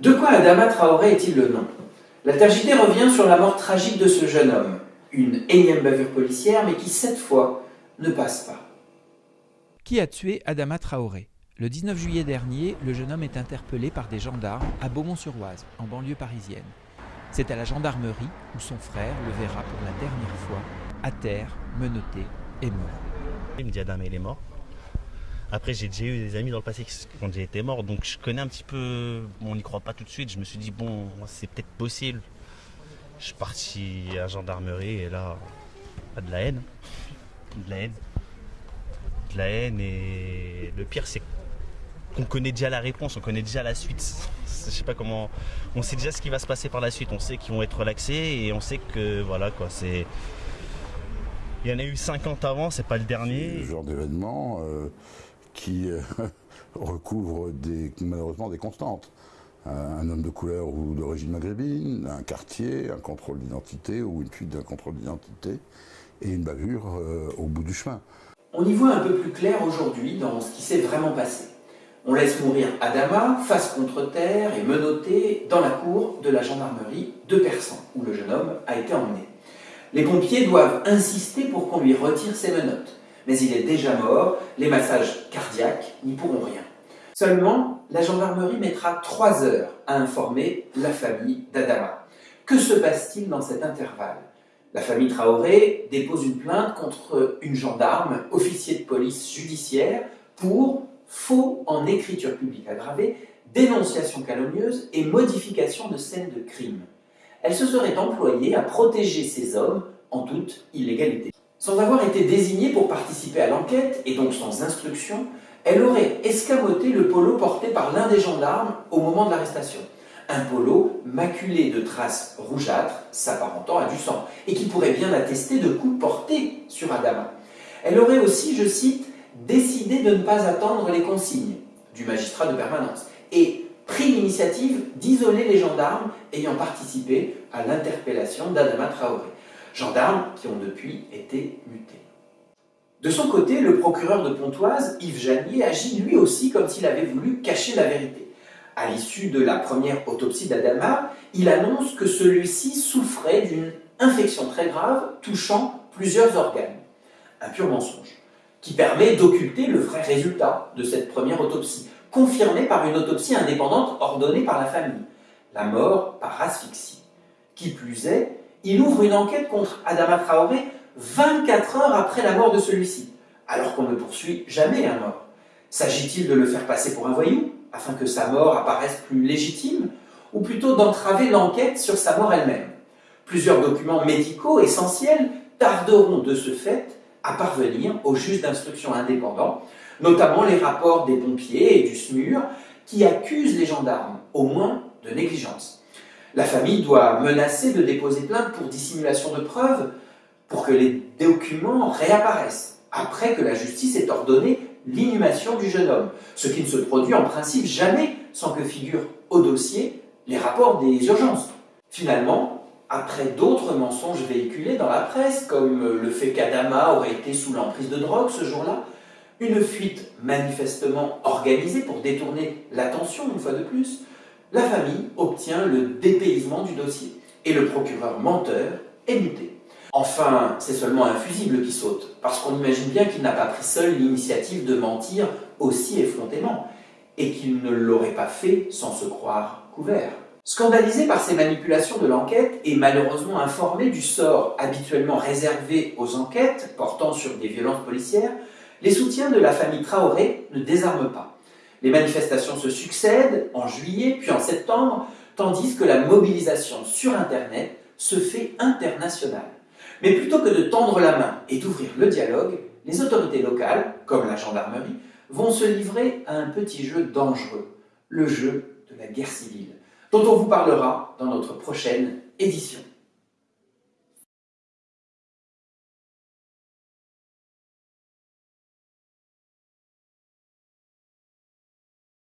De quoi Adama Traoré est-il le nom? La tragédie revient sur la mort tragique de ce jeune homme, une énième bavure policière, mais qui cette fois ne passe pas. Qui a tué Adama Traoré? Le 19 juillet dernier, le jeune homme est interpellé par des gendarmes à Beaumont-sur-Oise, en banlieue parisienne. C'est à la gendarmerie où son frère le verra pour la dernière fois, à terre, menotté et mort. Il me dit Adama il est mort. Après, j'ai déjà eu des amis dans le passé quand j'ai été mort, donc je connais un petit peu. on n'y croit pas tout de suite. Je me suis dit, bon, c'est peut-être possible. Je suis parti à la gendarmerie et là, pas de la haine. De la haine. De la haine et le pire, c'est qu'on connaît déjà la réponse, on connaît déjà la suite. Je sais pas comment. On sait déjà ce qui va se passer par la suite. On sait qu'ils vont être relaxés et on sait que voilà quoi, c'est. Il y en a eu 50 avant, c'est pas le dernier. Ce genre d'événement. Euh, qui euh, recouvre malheureusement des constantes. Un homme de couleur ou d'origine maghrébine, un quartier, un contrôle d'identité ou une fuite d'un contrôle d'identité et une bavure euh, au bout du chemin. On y voit un peu plus clair aujourd'hui dans ce qui s'est vraiment passé. On laisse mourir Adama, face contre terre et menotté dans la cour de la gendarmerie de Persan, où le jeune homme a été emmené. Les pompiers doivent insister pour qu'on lui retire ses menottes mais il est déjà mort, les massages cardiaques n'y pourront rien. Seulement, la gendarmerie mettra trois heures à informer la famille d'Adama. Que se passe-t-il dans cet intervalle? La famille Traoré dépose une plainte contre une gendarme, officier de police judiciaire, pour faux en écriture publique aggravée, dénonciation calomnieuse et modification de scène de crime. Elle se serait employée à protéger ces hommes en toute illégalité. Sans avoir été désignée pour participer à l'enquête, et donc sans instruction, elle aurait escamoté le polo porté par l'un des gendarmes au moment de l'arrestation. Un polo maculé de traces rougeâtres s'apparentant à du sang, et qui pourrait bien attester de coups portés sur Adama. Elle aurait aussi, je cite, décidé de ne pas attendre les consignes du magistrat de permanence, et pris l'initiative d'isoler les gendarmes ayant participé à l'interpellation d'Adama Traoré gendarmes qui ont depuis été mutés. De son côté, le procureur de Pontoise, Yves Janier, agit lui aussi comme s'il avait voulu cacher la vérité. À l'issue de la première autopsie d'Adama, il annonce que celui-ci souffrait d'une infection très grave touchant plusieurs organes. Un pur mensonge, qui permet d'occulter le vrai résultat de cette première autopsie, confirmée par une autopsie indépendante ordonnée par la famille, la mort par asphyxie. Qui plus est, il ouvre une enquête contre Adama Traoré 24 heures après la mort de celui-ci, alors qu'on ne poursuit jamais un mort. S'agit-il de le faire passer pour un voyou, afin que sa mort apparaisse plus légitime, ou plutôt d'entraver l'enquête sur sa mort elle-même? Plusieurs documents médicaux essentiels tarderont de ce fait à parvenir au juge d'instruction indépendant, notamment les rapports des pompiers et du SMUR qui accusent les gendarmes, au moins, de négligence. La famille doit menacer de déposer plainte pour dissimulation de preuves pour que les documents réapparaissent, après que la justice ait ordonné l'inhumation du jeune homme, ce qui ne se produit en principe jamais sans que figurent au dossier les rapports des urgences. Finalement, après d'autres mensonges véhiculés dans la presse, comme le fait qu'Adama aurait été sous l'emprise de drogue ce jour-là, une fuite manifestement organisée pour détourner l'attention une fois de plus, la famille obtient le dépaysement du dossier et le procureur menteur est muté. Enfin, c'est seulement un fusible qui saute, parce qu'on imagine bien qu'il n'a pas pris seul l'initiative de mentir aussi effrontément, et qu'il ne l'aurait pas fait sans se croire couvert. Scandalisé par ces manipulations de l'enquête et malheureusement informé du sort habituellement réservé aux enquêtes portant sur des violences policières, les soutiens de la famille Traoré ne désarment pas. Les manifestations se succèdent en juillet puis en septembre, tandis que la mobilisation sur Internet se fait internationale. Mais plutôt que de tendre la main et d'ouvrir le dialogue, les autorités locales, comme la gendarmerie, vont se livrer à un petit jeu dangereux, le jeu de la guerre civile, dont on vous parlera dans notre prochaine édition.